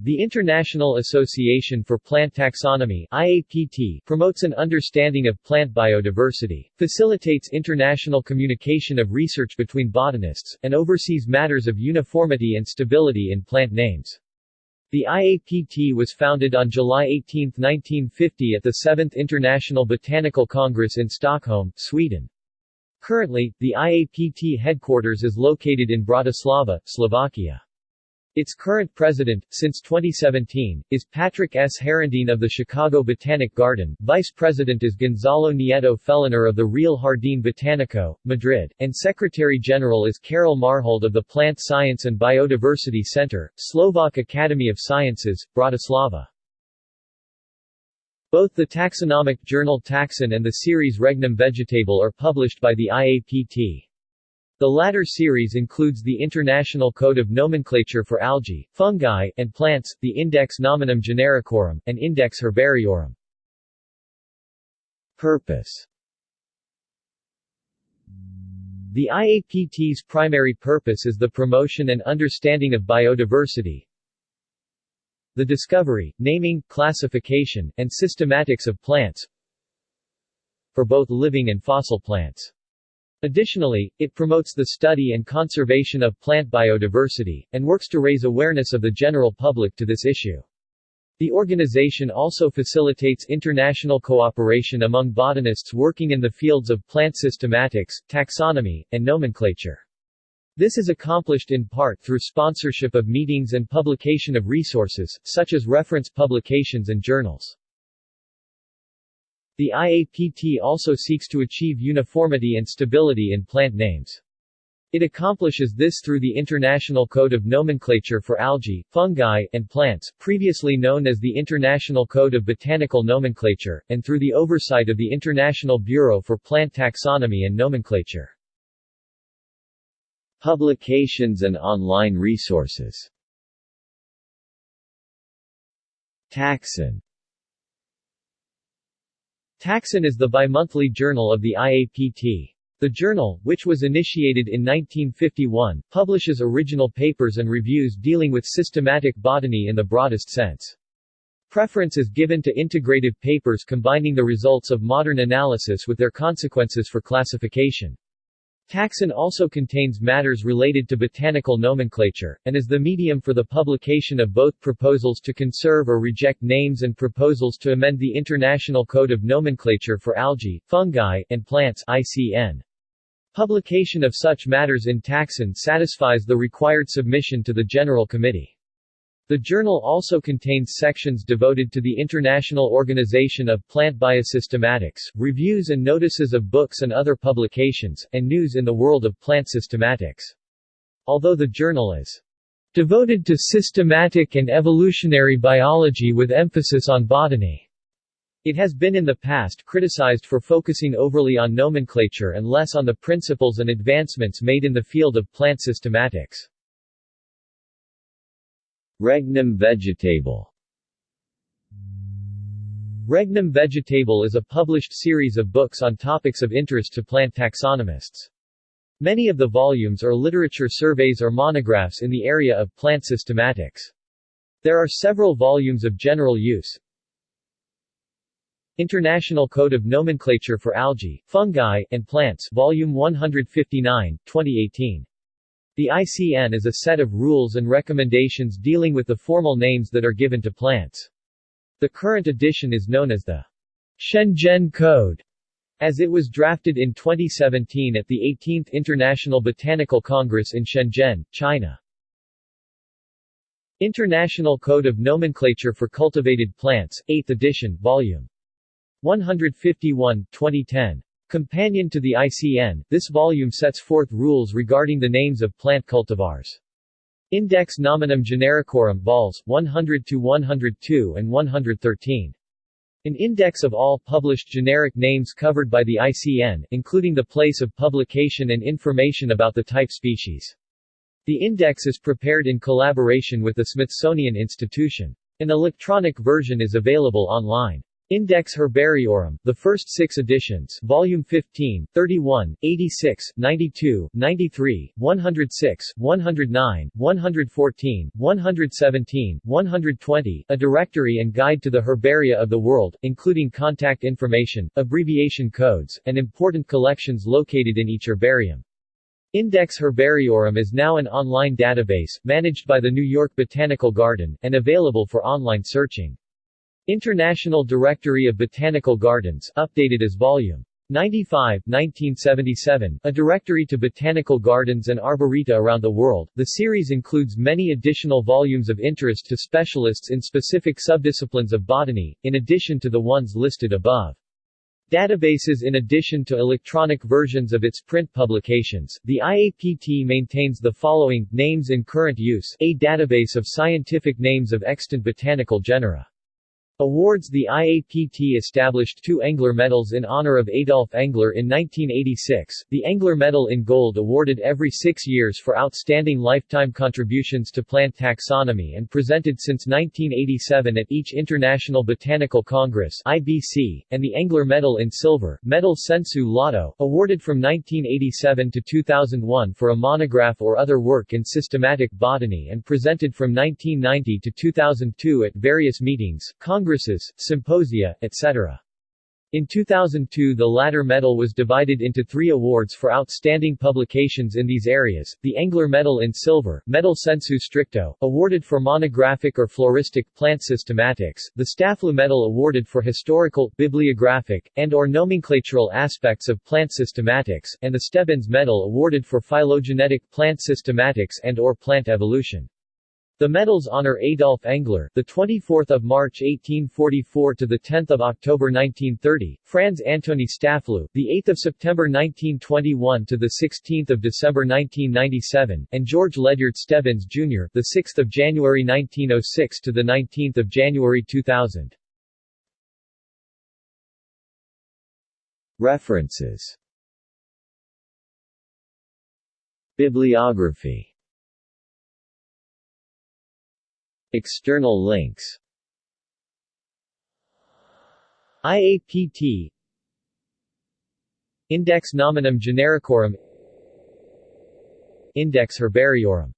The International Association for Plant Taxonomy IAPT promotes an understanding of plant biodiversity, facilitates international communication of research between botanists, and oversees matters of uniformity and stability in plant names. The IAPT was founded on July 18, 1950 at the 7th International Botanical Congress in Stockholm, Sweden. Currently, the IAPT headquarters is located in Bratislava, Slovakia. Its current president, since 2017, is Patrick S. Herendeen of the Chicago Botanic Garden, vice president is Gonzalo Nieto Feliner of the Real Jardín Botánico, Madrid, and secretary-general is Karol Marhold of the Plant Science and Biodiversity Center, Slovak Academy of Sciences, Bratislava. Both the taxonomic journal Taxon and the series Regnum Vegetabile are published by the IAPT. The latter series includes the International Code of Nomenclature for Algae, Fungi, and Plants, the Index Nominum Genericorum, and Index Herbariorum. Purpose The IAPT's primary purpose is the promotion and understanding of biodiversity, the discovery, naming, classification, and systematics of plants for both living and fossil plants. Additionally, it promotes the study and conservation of plant biodiversity, and works to raise awareness of the general public to this issue. The organization also facilitates international cooperation among botanists working in the fields of plant systematics, taxonomy, and nomenclature. This is accomplished in part through sponsorship of meetings and publication of resources, such as reference publications and journals. The IAPT also seeks to achieve uniformity and stability in plant names. It accomplishes this through the International Code of Nomenclature for Algae, Fungi, and Plants, previously known as the International Code of Botanical Nomenclature, and through the oversight of the International Bureau for Plant Taxonomy and Nomenclature. Publications and online resources Taxon Taxon is the bimonthly journal of the IAPT. The journal, which was initiated in 1951, publishes original papers and reviews dealing with systematic botany in the broadest sense. Preference is given to integrative papers combining the results of modern analysis with their consequences for classification. Taxon also contains matters related to botanical nomenclature, and is the medium for the publication of both proposals to conserve or reject names and proposals to amend the International Code of Nomenclature for Algae, Fungi, and Plants ICN. Publication of such matters in Taxon satisfies the required submission to the General Committee. The journal also contains sections devoted to the International Organization of Plant Biosystematics, reviews and notices of books and other publications, and news in the world of plant systematics. Although the journal is devoted to systematic and evolutionary biology with emphasis on botany, it has been in the past criticized for focusing overly on nomenclature and less on the principles and advancements made in the field of plant systematics. Regnum vegetabile Regnum vegetabile is a published series of books on topics of interest to plant taxonomists. Many of the volumes are literature surveys or monographs in the area of plant systematics. There are several volumes of general use. International Code of Nomenclature for Algae, Fungi, and Plants Volume 159, 2018. The ICN is a set of rules and recommendations dealing with the formal names that are given to plants. The current edition is known as the Shenzhen Code, as it was drafted in 2017 at the 18th International Botanical Congress in Shenzhen, China. International Code of Nomenclature for Cultivated Plants, 8th edition, Volume 151, 2010. Companion to the ICN, this volume sets forth rules regarding the names of plant cultivars. Index Nominum Genericorum vols. 100-102 and 113. An index of all published generic names covered by the ICN, including the place of publication and information about the type species. The index is prepared in collaboration with the Smithsonian Institution. An electronic version is available online. Index Herbariorum, the first six editions Volume 15, 31, 86, 92, 93, 106, 109, 114, 117, 120, a directory and guide to the herbaria of the world, including contact information, abbreviation codes, and important collections located in each herbarium. Index Herbariorum is now an online database, managed by the New York Botanical Garden, and available for online searching. International Directory of Botanical Gardens, updated as Volume 95, 1977, a directory to botanical gardens and arboreta around the world. The series includes many additional volumes of interest to specialists in specific subdisciplines of botany, in addition to the ones listed above. Databases In addition to electronic versions of its print publications, the IAPT maintains the following, names in current use a database of scientific names of extant botanical genera. Awards The IAPT established two Engler Medals in honor of Adolf Engler in 1986, the Engler Medal in Gold awarded every six years for outstanding lifetime contributions to plant taxonomy and presented since 1987 at each International Botanical Congress IBC, and the Engler Medal in Silver, Medal Sensu Lato, awarded from 1987 to 2001 for a monograph or other work in systematic botany and presented from 1990 to 2002 at various meetings, congresses, symposia, etc. In 2002 the latter medal was divided into three awards for outstanding publications in these areas, the Engler Medal in Silver, Medal Sensu Stricto, awarded for monographic or floristic plant systematics, the Stafleu Medal awarded for historical, bibliographic, and or nomenclatural aspects of plant systematics, and the Stebbins Medal awarded for phylogenetic plant systematics and or plant evolution. The medals honor Adolf Engler, the 24th of March 1844 to the 10th of October 1930, Franz Antoni Stafleu, the 8th of September 1921 to the 16th of December 1997, and George Ledyard Stebbins Jr., the 6th of January 1906 to the 19th of January 2000. References Bibliography External links. IAPT Index nominum genericorum Index herbariorum